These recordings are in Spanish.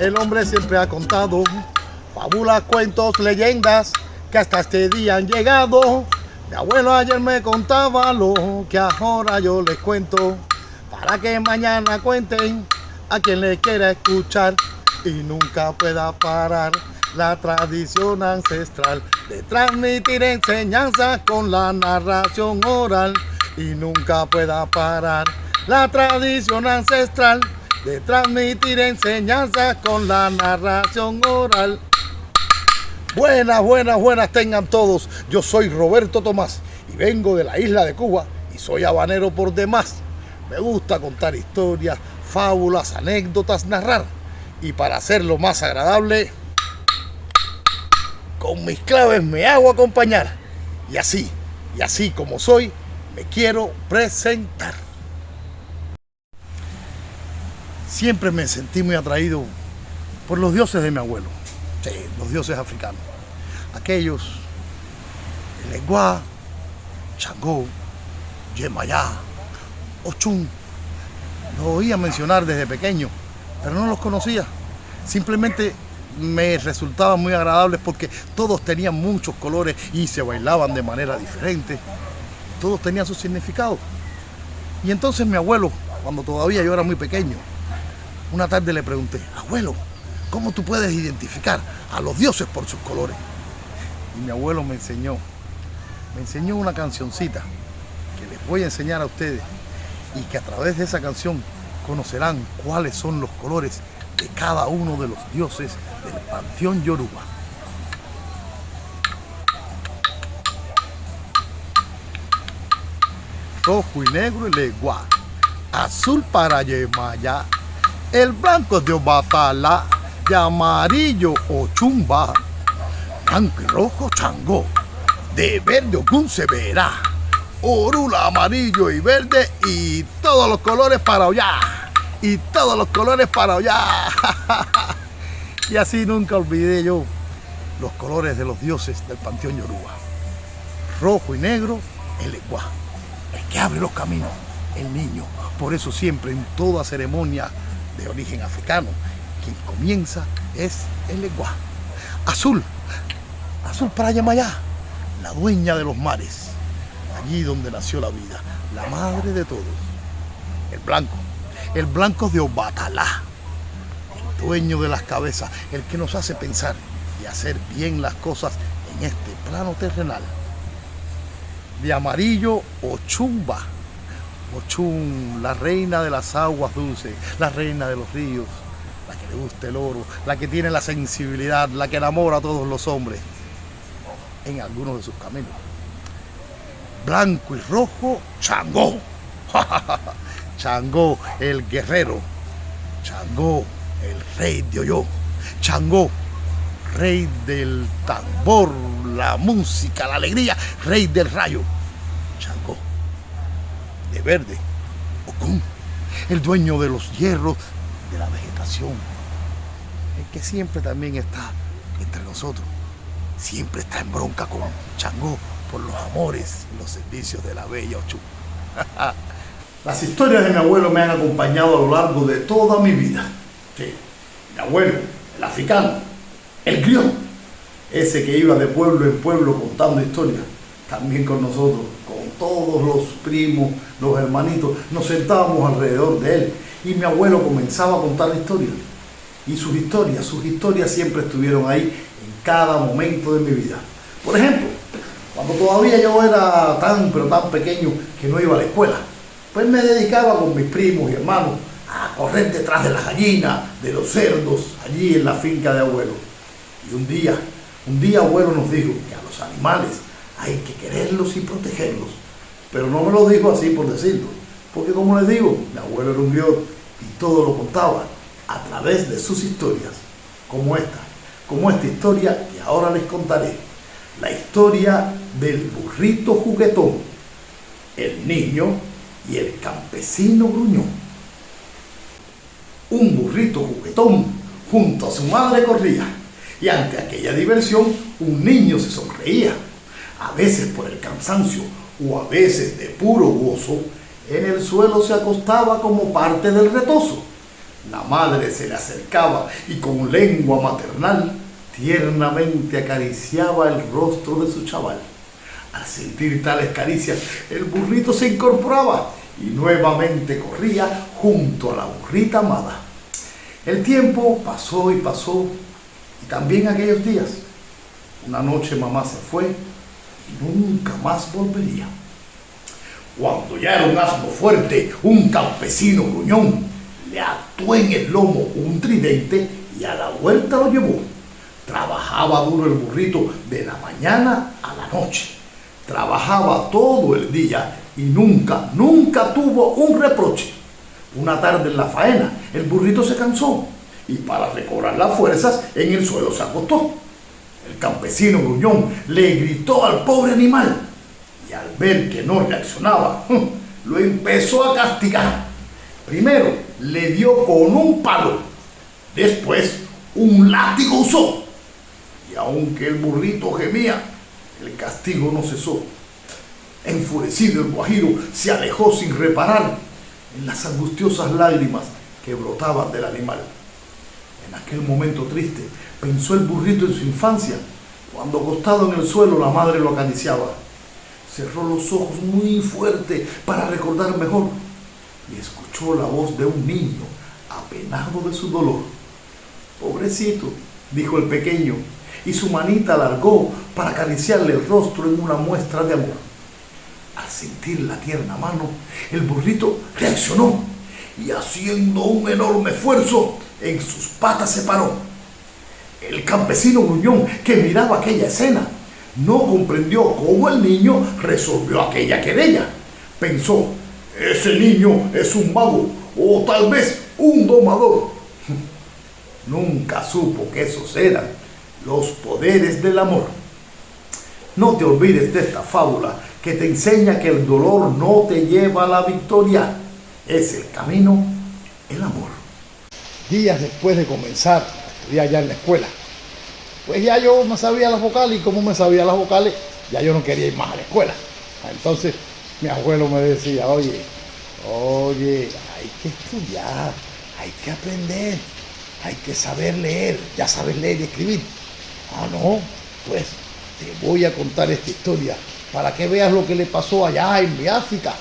El hombre siempre ha contado fábulas, cuentos, leyendas que hasta este día han llegado. Mi abuelo ayer me contaba lo que ahora yo les cuento para que mañana cuenten a quien le quiera escuchar y nunca pueda parar la tradición ancestral de transmitir enseñanzas con la narración oral y nunca pueda parar la tradición ancestral de transmitir enseñanzas con la narración oral. Buenas, buenas, buenas tengan todos. Yo soy Roberto Tomás y vengo de la isla de Cuba y soy habanero por demás. Me gusta contar historias, fábulas, anécdotas, narrar. Y para hacerlo más agradable, con mis claves me hago acompañar. Y así, y así como soy, me quiero presentar. Siempre me sentí muy atraído por los dioses de mi abuelo. Sí, los dioses africanos. Aquellos, el Lenguá, Changó, Yemayá, Ochun. Los oía mencionar desde pequeño, pero no los conocía. Simplemente me resultaban muy agradables porque todos tenían muchos colores y se bailaban de manera diferente. Todos tenían su significado. Y entonces mi abuelo, cuando todavía yo era muy pequeño, una tarde le pregunté, abuelo, ¿cómo tú puedes identificar a los dioses por sus colores? Y mi abuelo me enseñó, me enseñó una cancioncita que les voy a enseñar a ustedes y que a través de esa canción conocerán cuáles son los colores de cada uno de los dioses del panteón Yoruba. Rojo y negro el legua, azul para Yemaya, el blanco de Obatala, de amarillo Ochumba, blanco y rojo Changó, de verde Ogun se verá, orula amarillo y verde y todos los colores para allá, y todos los colores para allá. y así nunca olvidé yo los colores de los dioses del panteón Yoruba. Rojo y negro, el Eguá, el que abre los caminos, el niño. Por eso siempre en toda ceremonia de origen africano. Quien comienza es el Eguá. Azul, azul para Yamayá, la dueña de los mares, allí donde nació la vida, la madre de todos. El blanco, el blanco de Obatalá, el dueño de las cabezas, el que nos hace pensar y hacer bien las cosas en este plano terrenal. De amarillo, Ochumba, Ochum, la reina de las aguas dulces, la reina de los ríos, la que le gusta el oro, la que tiene la sensibilidad, la que enamora a todos los hombres en algunos de sus caminos. Blanco y rojo, Changó. Changó, el guerrero. Changó, el rey de Oyo. Changó, rey del tambor, la música, la alegría, rey del rayo. Changó verde, Ocún, el dueño de los hierros de la vegetación, el que siempre también está entre nosotros, siempre está en bronca con Changó por los amores y los servicios de la bella Ochú. Las historias de mi abuelo me han acompañado a lo largo de toda mi vida. Mi abuelo, el africano, el griot, ese que iba de pueblo en pueblo contando historias, también con nosotros todos los primos, los hermanitos, nos sentábamos alrededor de él y mi abuelo comenzaba a contar historias. Y sus historias, sus historias siempre estuvieron ahí en cada momento de mi vida. Por ejemplo, cuando todavía yo era tan pero tan pequeño que no iba a la escuela, pues me dedicaba con mis primos y hermanos a correr detrás de las gallinas, de los cerdos, allí en la finca de abuelo. Y un día, un día abuelo nos dijo que a los animales hay que quererlos y protegerlos pero no me lo dijo así por decirlo, porque como les digo, mi abuelo era un griot y todo lo contaba a través de sus historias, como esta, como esta historia que ahora les contaré, la historia del burrito juguetón, el niño y el campesino gruñón. Un burrito juguetón junto a su madre corría y ante aquella diversión un niño se sonreía, a veces por el cansancio o a veces de puro gozo, en el suelo se acostaba como parte del retozo. La madre se le acercaba y con lengua maternal tiernamente acariciaba el rostro de su chaval. Al sentir tales caricias, el burrito se incorporaba y nuevamente corría junto a la burrita amada. El tiempo pasó y pasó, y también aquellos días. Una noche mamá se fue nunca más volvería. Cuando ya era un asno fuerte, un campesino gruñón le ató en el lomo un tridente y a la vuelta lo llevó. Trabajaba duro el burrito de la mañana a la noche. Trabajaba todo el día y nunca, nunca tuvo un reproche. Una tarde en la faena, el burrito se cansó y para recobrar las fuerzas en el suelo se acostó. El campesino gruñón le gritó al pobre animal y al ver que no reaccionaba, lo empezó a castigar. Primero le dio con un palo, después un látigo usó. Y aunque el burrito gemía, el castigo no cesó. Enfurecido el guajiro se alejó sin reparar en las angustiosas lágrimas que brotaban del animal. En aquel momento triste pensó el burrito en su infancia, cuando acostado en el suelo la madre lo acariciaba. Cerró los ojos muy fuerte para recordar mejor y escuchó la voz de un niño apenado de su dolor. Pobrecito, dijo el pequeño, y su manita alargó para acariciarle el rostro en una muestra de amor. Al sentir la tierna mano, el burrito reaccionó y haciendo un enorme esfuerzo, en sus patas se paró. El campesino gruñón que miraba aquella escena no comprendió cómo el niño resolvió aquella querella. Pensó, ese niño es un mago o tal vez un domador. Nunca supo que esos eran los poderes del amor. No te olvides de esta fábula que te enseña que el dolor no te lleva a la victoria. Es el camino, el amor. Días después de comenzar a estudiar ya en la escuela, pues ya yo me sabía las vocales y como me sabía las vocales, ya yo no quería ir más a la escuela. Entonces mi abuelo me decía, oye, oye, hay que estudiar, hay que aprender, hay que saber leer, ya sabes leer y escribir. Ah, no, pues te voy a contar esta historia para que veas lo que le pasó allá en mi África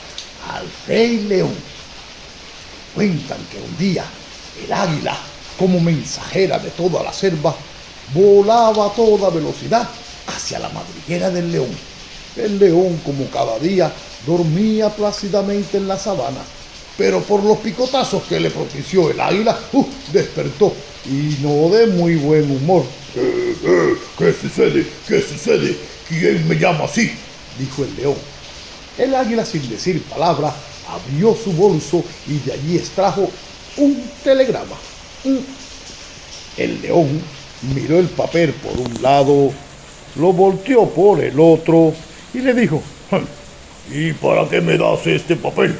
al rey león. Cuentan que un día el águila, como mensajera de toda la selva, volaba a toda velocidad hacia la madriguera del león. El león, como cada día, dormía plácidamente en la sabana, pero por los picotazos que le propició el águila, uh, despertó y no de muy buen humor. ¿Qué, qué, qué sucede? ¿Qué sucede? ¿Quién me llama así? dijo el león. El águila, sin decir palabra, abrió su bolso y de allí extrajo un telegrama. El león miró el papel por un lado, lo volteó por el otro y le dijo, ¿y para qué me das este papel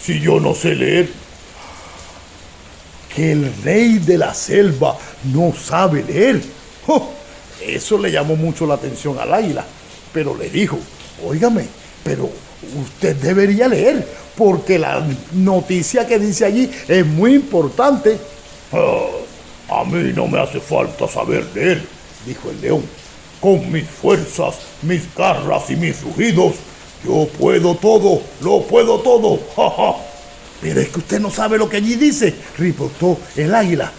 si yo no sé leer? Que el rey de la selva no sabe leer. Oh, eso le llamó mucho la atención al águila, pero le dijo, óigame, pero usted debería leer, porque la noticia que dice allí es muy importante. Ah, a mí no me hace falta saber leer, dijo el león. Con mis fuerzas, mis garras y mis rugidos, yo puedo todo, lo puedo todo. Pero es que usted no sabe lo que allí dice, reportó el águila.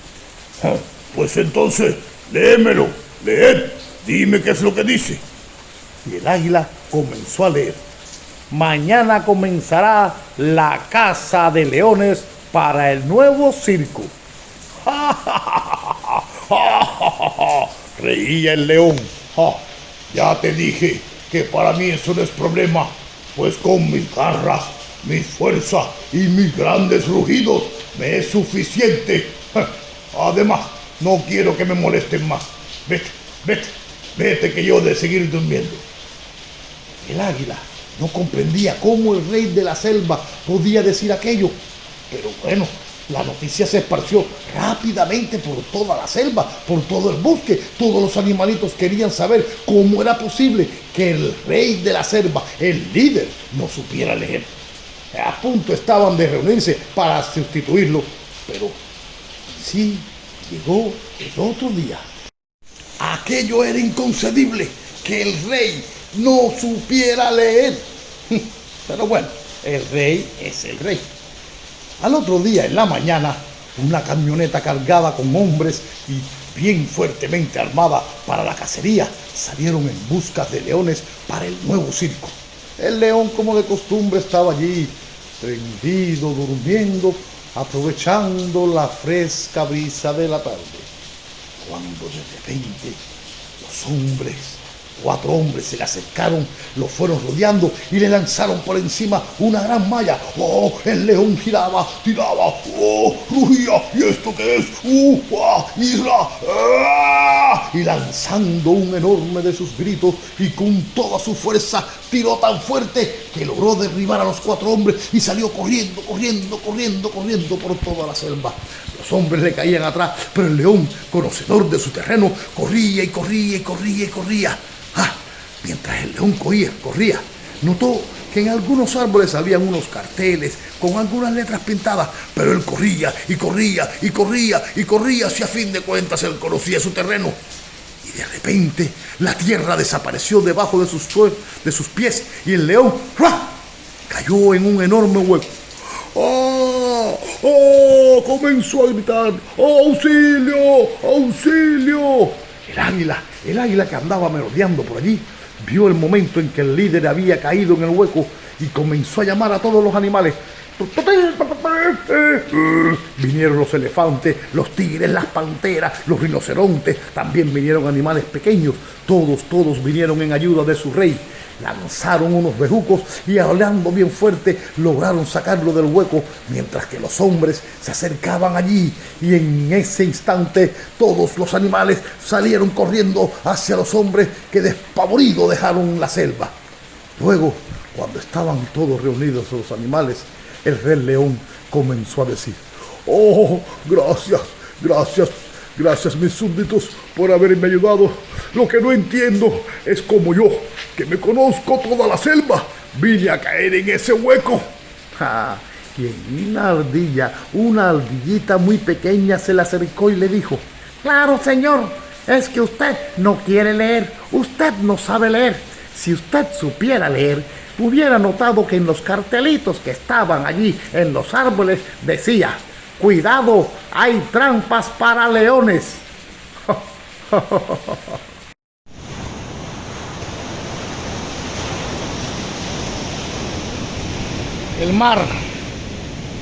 Ah, pues entonces, léemelo, leed, dime qué es lo que dice. Y el águila comenzó a leer. Mañana comenzará la caza de leones para el nuevo circo. Reía el león. ya te dije que para mí eso no es problema, pues con mis garras, mi fuerza y mis grandes rugidos me es suficiente. Además, no quiero que me molesten más. Vete, vete, vete que yo de seguir durmiendo. El águila no comprendía cómo el rey de la selva podía decir aquello. Pero bueno, la noticia se esparció rápidamente por toda la selva, por todo el bosque. Todos los animalitos querían saber cómo era posible que el rey de la selva, el líder, no supiera leer. A punto estaban de reunirse para sustituirlo, pero Así llegó el otro día. Aquello era inconcebible, que el rey no supiera leer. Pero bueno, el rey es el rey. Al otro día, en la mañana, una camioneta cargada con hombres y bien fuertemente armada para la cacería salieron en busca de leones para el nuevo circo. El león, como de costumbre, estaba allí, prendido, durmiendo, aprovechando la fresca brisa de la tarde. Cuando de repente los hombres Cuatro hombres se le acercaron, lo fueron rodeando y le lanzaron por encima una gran malla. ¡Oh! El león giraba, tiraba, ¡oh! Rugía, ¿y esto qué es? ¡Uh! ¡Ah! ¡Isla! ¡Ah! Y lanzando un enorme de sus gritos y con toda su fuerza tiró tan fuerte que logró derribar a los cuatro hombres y salió corriendo, corriendo, corriendo, corriendo por toda la selva. Los hombres le caían atrás, pero el león, conocedor de su terreno, corría y corría y corría y corría. Mientras el león corría, corría, notó que en algunos árboles habían unos carteles con algunas letras pintadas, pero él corría y corría y corría y corría, si a fin de cuentas él conocía su terreno. Y de repente la tierra desapareció debajo de sus, pies y el león cayó en un enorme hueco. ¡Oh! ¡Oh! Comenzó a gritar. ¡Auxilio! ¡Auxilio! El águila el águila que andaba merodeando por allí vio el momento en que el líder había caído en el hueco y comenzó a llamar a todos los animales. Vinieron los elefantes, los tigres, las panteras, los rinocerontes, también vinieron animales pequeños. Todos, todos vinieron en ayuda de su rey lanzaron unos bejucos y hablando bien fuerte lograron sacarlo del hueco mientras que los hombres se acercaban allí y en ese instante todos los animales salieron corriendo hacia los hombres que despavoridos dejaron la selva. Luego, cuando estaban todos reunidos los animales, el rey león comenzó a decir, oh, gracias, gracias Gracias mis súbditos por haberme ayudado. Lo que no entiendo es como yo, que me conozco toda la selva, vine a caer en ese hueco. y una ardilla, una ardillita muy pequeña se le acercó y le dijo, Claro, señor, es que usted no quiere leer, usted no sabe leer. Si usted supiera leer, hubiera notado que en los cartelitos que estaban allí en los árboles decía, Cuidado, hay trampas para leones. El mar,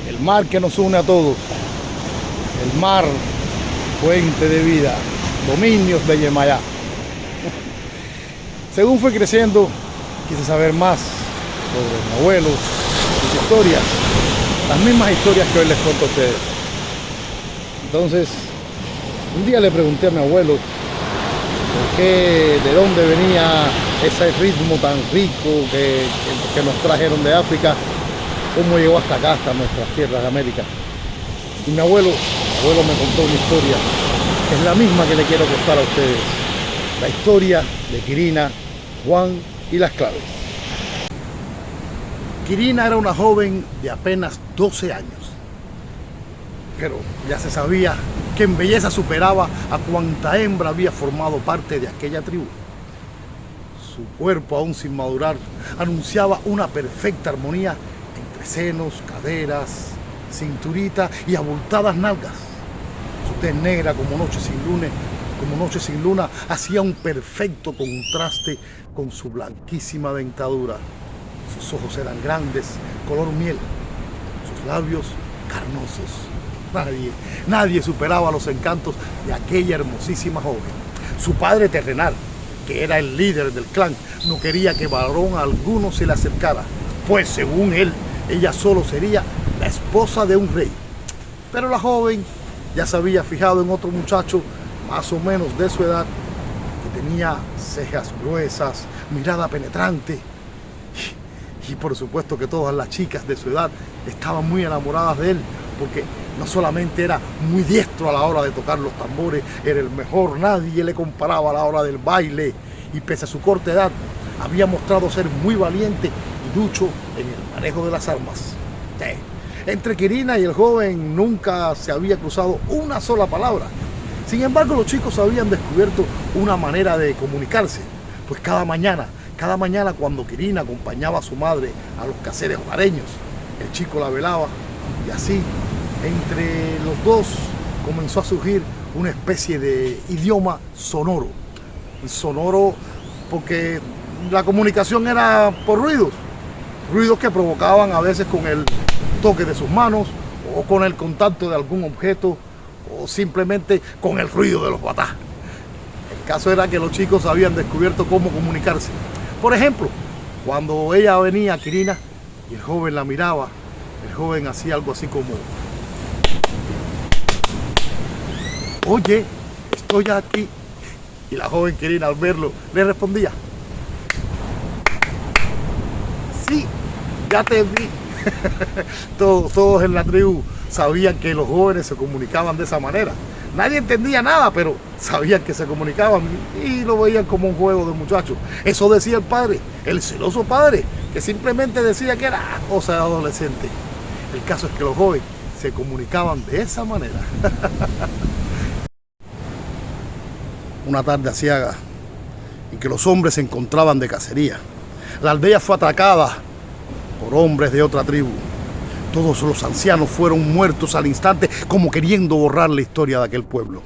el mar que nos une a todos, el mar, fuente de vida, dominios de Yemayá. Según fue creciendo, quise saber más sobre mi abuelo, sus historias, las mismas historias que hoy les cuento a ustedes. Entonces, un día le pregunté a mi abuelo qué, de dónde venía ese ritmo tan rico que, que, nos trajeron de África, cómo llegó hasta acá, hasta nuestras tierras de América. Y mi abuelo, mi abuelo me contó una historia, que es la misma que le quiero contar a ustedes. La historia de Quirina, Juan y las claves. Quirina era una joven de apenas 12 años, pero ya se sabía que en belleza superaba a cuanta hembra había formado parte de aquella tribu. Su cuerpo, aún sin madurar, anunciaba una perfecta armonía entre senos, caderas, cinturita y abultadas nalgas. Su tez negra como noche sin como noche sin luna, hacía un perfecto contraste con su blanquísima dentadura. Sus ojos eran grandes, color miel, sus labios carnosos. Nadie, nadie superaba los encantos de aquella hermosísima joven. Su padre terrenal, que era el líder del clan, no quería que varón alguno se le acercara, pues según él, ella solo sería la esposa de un rey. Pero la joven ya se había fijado en otro muchacho más o menos de su edad, que tenía cejas gruesas, mirada penetrante, y por supuesto que todas las chicas de su edad estaban muy enamoradas de él, porque no solamente era muy diestro a la hora de tocar los tambores, era el mejor, nadie le comparaba a la hora del baile, y pese a su corta edad, había mostrado ser muy valiente y ducho en el manejo de las armas. Entre Quirina y el joven nunca se había cruzado una sola palabra. Sin embargo, los chicos habían descubierto una manera de comunicarse, pues cada mañana, cada mañana cuando Quirina acompañaba a su madre a los caseres hogareños, el chico la velaba y así, entre los dos, comenzó a surgir una especie de idioma sonoro. Sonoro porque la comunicación era por ruidos, ruidos que provocaban a veces con el toque de sus manos o con el contacto de algún objeto o simplemente con el ruido de los batás. El caso era que los chicos habían descubierto cómo comunicarse. Por ejemplo, cuando ella venía a Quirina y el joven la miraba, el joven hacía algo así como Oye, estoy aquí. Y la joven Quirina al verlo le respondía Sí, ya te vi. todos, todos en la tribu sabían que los jóvenes se comunicaban de esa manera. Nadie entendía nada, pero sabían que se comunicaban y lo veían como un juego de muchachos. Eso decía el padre, el celoso padre, que simplemente decía que era cosa de adolescente. El caso es que los jóvenes se comunicaban de esa manera. Una tarde asiaga en que los hombres se encontraban de cacería. La aldea fue atacada por hombres de otra tribu. Todos los ancianos fueron muertos al instante como queriendo borrar la historia de aquel pueblo.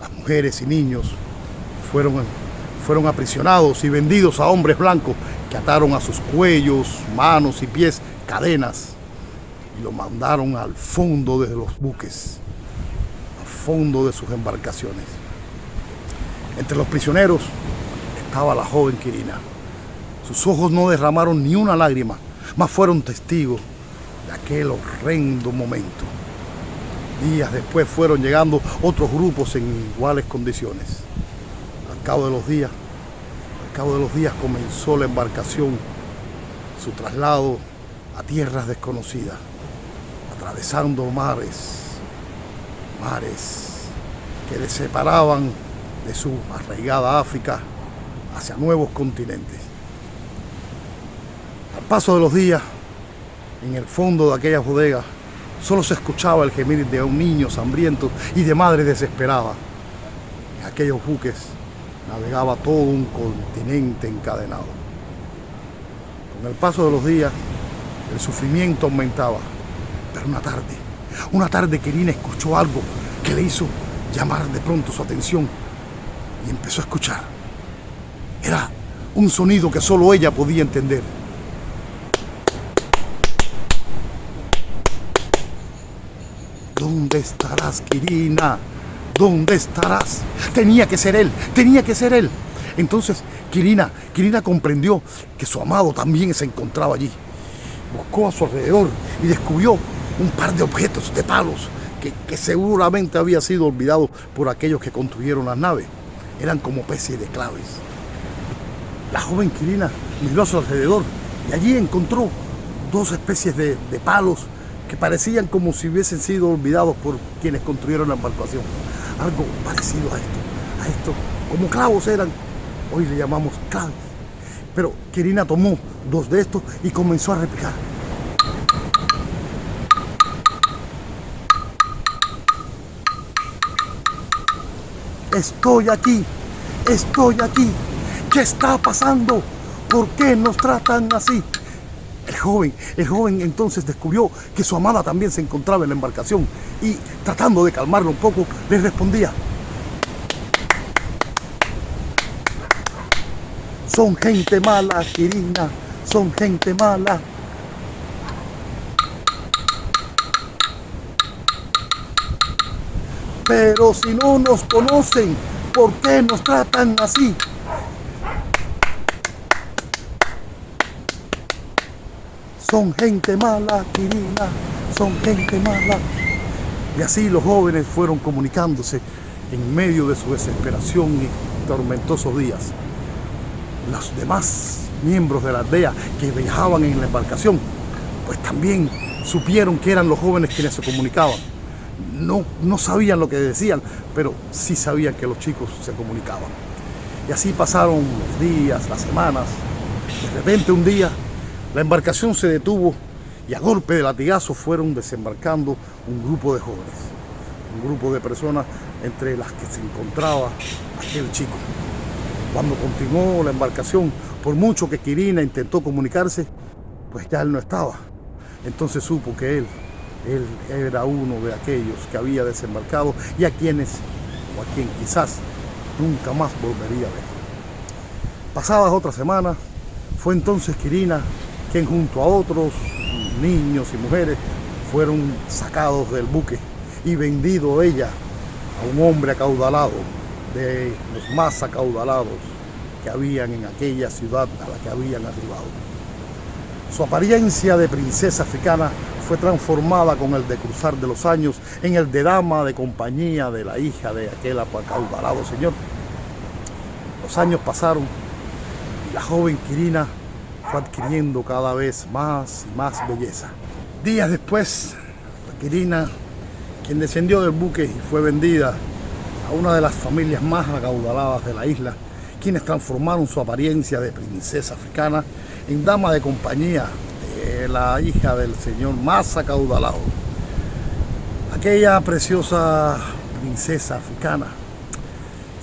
Las mujeres y niños fueron, fueron aprisionados y vendidos a hombres blancos que ataron a sus cuellos, manos y pies cadenas y los mandaron al fondo de los buques, al fondo de sus embarcaciones. Entre los prisioneros estaba la joven Quirina. Sus ojos no derramaron ni una lágrima, mas fueron testigos de aquel horrendo momento. Días después fueron llegando otros grupos en iguales condiciones. Al cabo de los días, al cabo de los días comenzó la embarcación, su traslado a tierras desconocidas, atravesando mares, mares que les separaban de su arraigada África hacia nuevos continentes. Al paso de los días, en el fondo de aquella bodega, solo se escuchaba el gemir de un niño hambriento y de madre desesperada. En aquellos buques navegaba todo un continente encadenado. Con el paso de los días, el sufrimiento aumentaba. Pero una tarde, una tarde Querina escuchó algo que le hizo llamar de pronto su atención y empezó a escuchar. Era un sonido que solo ella podía entender. ¿Dónde estarás, Quirina? ¿Dónde estarás? Tenía que ser él, tenía que ser él. Entonces, Quirina, Quirina comprendió que su amado también se encontraba allí. Buscó a su alrededor y descubrió un par de objetos de palos que, seguramente había sido olvidado por aquellos que construyeron las naves eran como especies de claves. La joven Quirina miró a su alrededor y allí encontró dos especies de palos que parecían como si hubiesen sido olvidados por quienes construyeron la embarcación. Algo parecido a esto, a esto, como clavos eran, hoy le llamamos claves. Pero Quirina tomó dos de estos y comenzó a replicar. Estoy aquí, estoy aquí. ¿Qué está pasando? ¿Por qué nos tratan así? El joven, el joven entonces descubrió que su amada también se encontraba en la embarcación y tratando de calmarlo un poco, le respondía. Son gente mala, Quirina, son gente mala. Pero si no nos conocen, ¿por qué nos tratan así? Son gente mala, Quirina, son gente mala. Y así los jóvenes fueron comunicándose en medio de su desesperación y tormentosos días. Los demás miembros de la aldea que viajaban en la embarcación, pues también supieron que eran los jóvenes quienes se comunicaban no, no sabían lo que decían, pero sí sabían que los chicos se comunicaban. Y así pasaron los días, las semanas. De repente un día la embarcación se detuvo y a golpe de latigazo fueron desembarcando un grupo de jóvenes, un grupo de personas entre las que se encontraba aquel chico. Cuando continuó la embarcación, por mucho que Quirina intentó comunicarse, pues ya él no estaba. Entonces supo que él, él era uno de aquellos que había desembarcado y a quienes, o a quien quizás nunca más volvería a ver. Pasadas otras semanas, fue entonces Quirina junto a otros niños y mujeres fueron sacados del buque y vendido ella a un hombre acaudalado, de los más acaudalados que habían en aquella ciudad a la que habían arribado. Su apariencia de princesa africana fue transformada con el decruzar de los años en el de dama de compañía de la hija de aquel acaudalado señor. Los años pasaron y la joven Quirina fue adquiriendo cada vez más y más belleza. Días después, Quirina, quien descendió del buque y fue vendida a una de las familias más acaudaladas de la isla, quienes transformaron su apariencia de princesa africana en dama de compañía de la hija del señor más acaudalado. Aquella preciosa princesa africana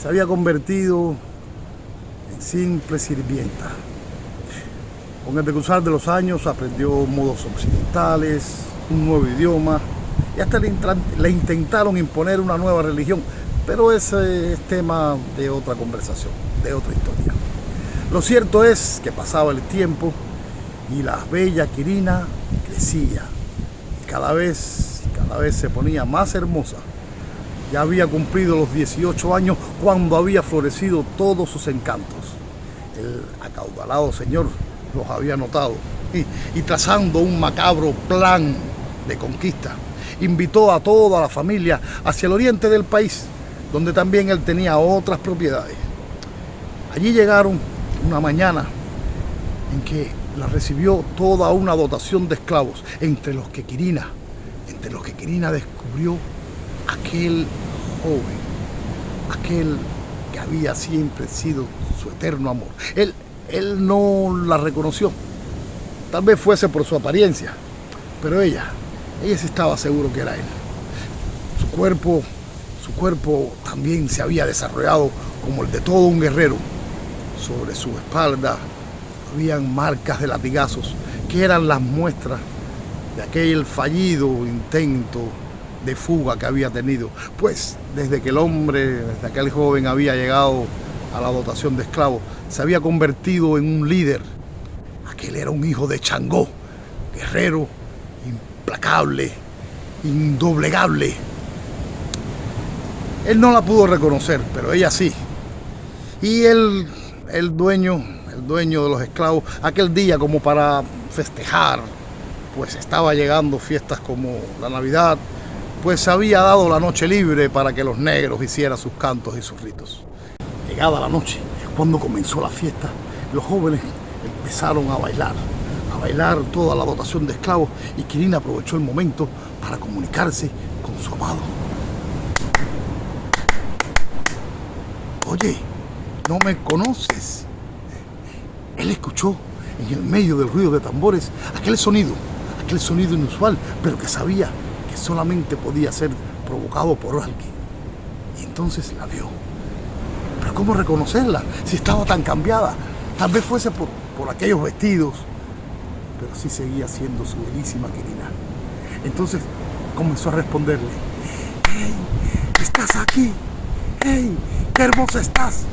se había convertido en simple sirvienta con el decruzar de los años aprendió modos occidentales, un nuevo idioma y hasta le, intentaron imponer una nueva religión, pero ese es tema de otra conversación, de otra historia. Lo cierto es que pasaba el tiempo y la bella Quirina crecía y cada vez, cada vez se ponía más hermosa. Ya había cumplido los 18 años cuando había florecido todos sus encantos. El acaudalado señor los había notado, y, trazando un macabro plan de conquista, invitó a toda la familia hacia el oriente del país, donde también él tenía otras propiedades. Allí llegaron una mañana en que la recibió toda una dotación de esclavos, entre los que Quirina, entre los que Quirina descubrió aquel joven, aquel que había siempre sido su eterno amor. Él, él no la reconoció. Tal vez fuese por su apariencia, pero ella, ella sí estaba seguro que era él. Su cuerpo, su cuerpo también se había desarrollado como el de todo un guerrero. Sobre su espalda habían marcas de latigazos que eran las muestras de aquel fallido intento de fuga que había tenido. Pues desde que el hombre, desde aquel joven había llegado a la dotación de esclavos, se había convertido en un líder. Aquel era un hijo de Changó, guerrero, implacable, indoblegable. Él no la pudo reconocer, pero ella sí. Y él, el dueño, el dueño de los esclavos, aquel día como para festejar, pues estaba llegando fiestas como la Navidad, pues había dado la noche libre para que los negros hicieran sus cantos y sus ritos. Llegada la noche, cuando comenzó la fiesta, los jóvenes empezaron a bailar, a bailar toda la dotación de esclavos y Quirina aprovechó el momento para comunicarse con su amado. Oye, ¿no me conoces? Él escuchó en el medio del ruido de tambores aquel sonido, aquel sonido inusual, pero que sabía que solamente podía ser provocado por alguien. Y entonces la vio. ¿Cómo reconocerla si estaba tan cambiada? Tal vez fuese por, aquellos vestidos, pero sí seguía siendo su bellísima querida. Entonces comenzó a responderle, ¡Hey! ¿Estás aquí? ¡Hey! ¡Qué hermosa estás!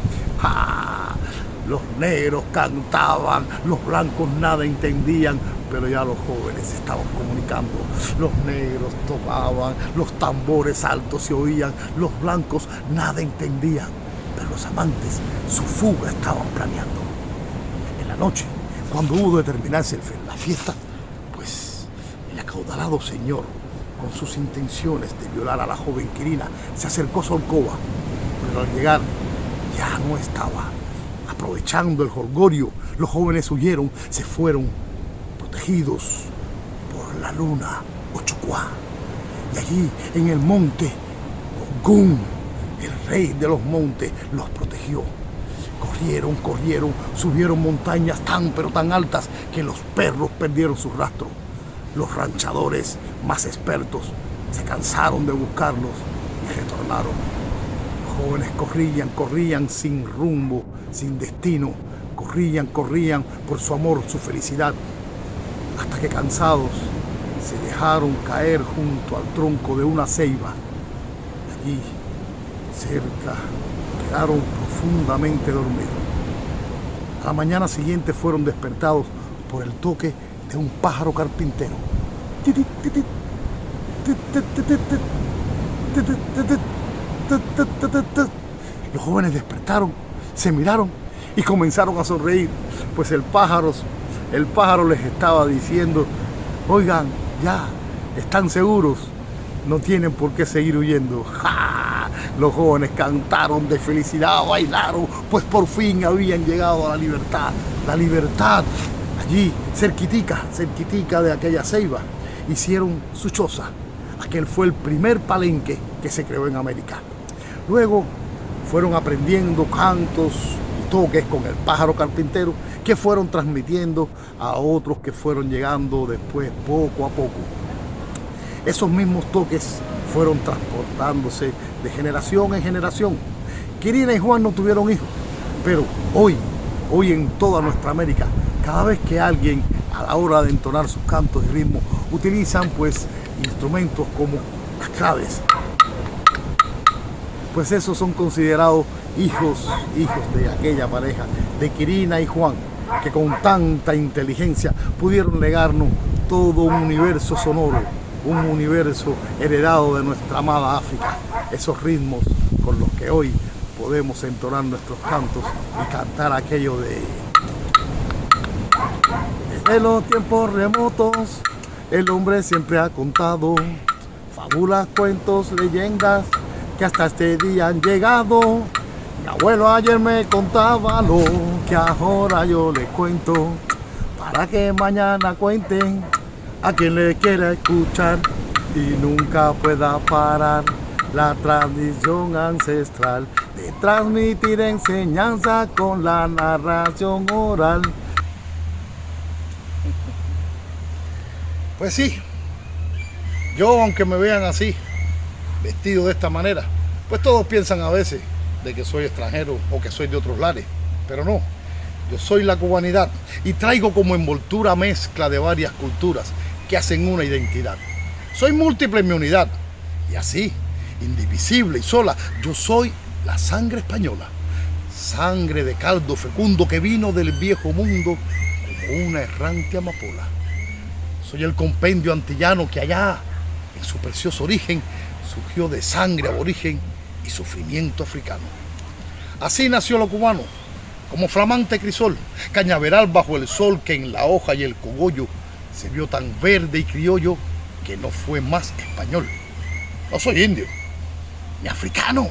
Los negros cantaban, los blancos nada entendían, pero ya los jóvenes estaban comunicando. Los negros tomaban, los tambores altos se oían, los blancos nada entendían los amantes su fuga estaban planeando. En la noche, cuando hubo de terminarse la fiesta, pues el acaudalado señor, con sus intenciones de violar a la joven Quirina, se acercó a su alcoba, pero al llegar ya no estaba. Aprovechando el jolgorio, los jóvenes huyeron, se fueron protegidos por la luna Ochucuá. Y allí, en el monte Ogún, el rey de los montes los protegió. Corrieron, corrieron, subieron montañas tan pero tan altas que los perros perdieron su rastro. Los ranchadores más expertos se cansaron de buscarlos y retornaron. Los jóvenes corrían, corrían sin rumbo, sin destino, corrían, corrían por su amor, su felicidad, hasta que cansados se dejaron caer junto al tronco de una ceiba. Allí, cerca, quedaron profundamente dormidos. A la mañana siguiente fueron despertados por el toque de un pájaro carpintero. Los jóvenes despertaron, se miraron y comenzaron a sonreír, pues el pájaro, el pájaro les estaba diciendo, oigan, ya, están seguros, no tienen por qué seguir huyendo. Los jóvenes cantaron de felicidad, bailaron, pues por fin habían llegado a la libertad. La libertad, allí, cerquitica, cerquitica de aquella ceiba, hicieron su choza. Aquel fue el primer palenque que se creó en América. Luego fueron aprendiendo cantos y toques con el pájaro carpintero que fueron transmitiendo a otros que fueron llegando después poco a poco. Esos mismos toques fueron transportándose de generación en generación. Quirina y Juan no tuvieron hijos, pero hoy, hoy en toda nuestra América, cada vez que alguien a la hora de entonar sus cantos y ritmos utilizan pues instrumentos como las claves, pues esos son considerados hijos, hijos de aquella pareja, de Quirina y Juan, que con tanta inteligencia pudieron legarnos todo un universo sonoro, un universo heredado de nuestra amada África, esos ritmos con los que hoy podemos entonar nuestros cantos y cantar aquello de... Desde los tiempos remotos, el hombre siempre ha contado fábulas, cuentos, leyendas que hasta este día han llegado. Mi abuelo ayer me contaba lo que ahora yo le cuento, para que mañana cuenten a quien le quiera escuchar y nunca pueda parar la tradición ancestral de transmitir enseñanza con la narración oral. Pues sí, yo aunque me vean así, vestido de esta manera, pues todos piensan a veces de que soy extranjero o que soy de otros lares, pero no, yo soy la cubanidad y traigo como envoltura mezcla de varias culturas que hacen una identidad. Soy múltiple en mi unidad y así, indivisible y sola, yo soy la sangre española, sangre de caldo fecundo que vino del viejo mundo como una errante amapola. Soy el compendio antillano que allá, en su precioso origen, surgió de sangre aborigen y sufrimiento africano. Así nació lo cubano, como flamante crisol, cañaveral bajo el sol que en la hoja y el cogollo se vio tan verde y criollo que no fue más español. No soy indio, ni africano,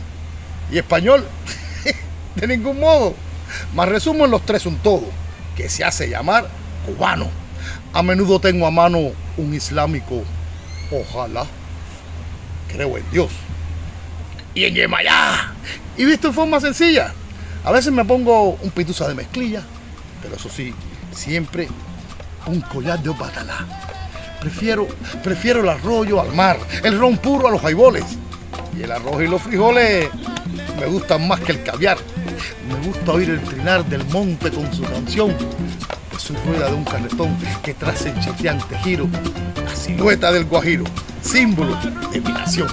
y español, de ningún modo. Más resumo en los tres un todo, que se hace llamar cubano. A menudo tengo a mano un islámico, ojalá, creo en Dios. Y en Yemayá. Y visto en forma sencilla. A veces me pongo un pituza de mezclilla, pero eso sí, siempre un collar de opatalá. Prefiero, prefiero el arroyo al mar, el ron puro a los jaiboles. Y el arroz y los frijoles me gustan más que el caviar. Me gusta oír el trinar del monte con su canción su rueda de un carretón que traza en cheteante giro la silueta del guajiro, símbolo de mi nación.